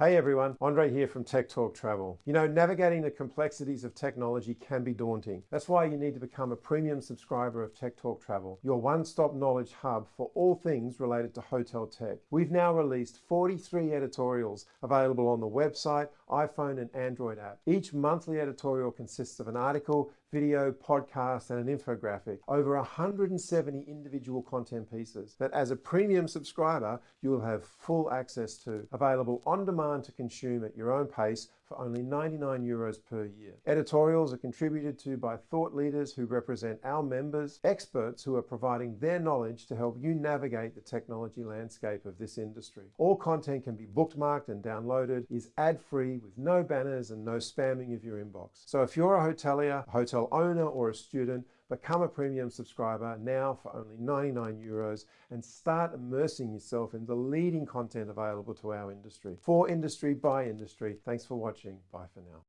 Hey everyone, Andre here from Tech Talk Travel. You know, navigating the complexities of technology can be daunting. That's why you need to become a premium subscriber of Tech Talk Travel, your one-stop knowledge hub for all things related to hotel tech. We've now released 43 editorials available on the website, iPhone and Android app. Each monthly editorial consists of an article, video, podcast, and an infographic. Over 170 individual content pieces that as a premium subscriber, you will have full access to. Available on demand to consume at your own pace for only 99 euros per year. Editorials are contributed to by thought leaders who represent our members, experts who are providing their knowledge to help you navigate the technology landscape of this industry. All content can be bookmarked and downloaded, is ad-free with no banners and no spamming of your inbox. So if you're a hotelier, a hotel owner or a student, Become a premium subscriber now for only 99 euros and start immersing yourself in the leading content available to our industry. For industry, by industry. Thanks for watching. Bye for now.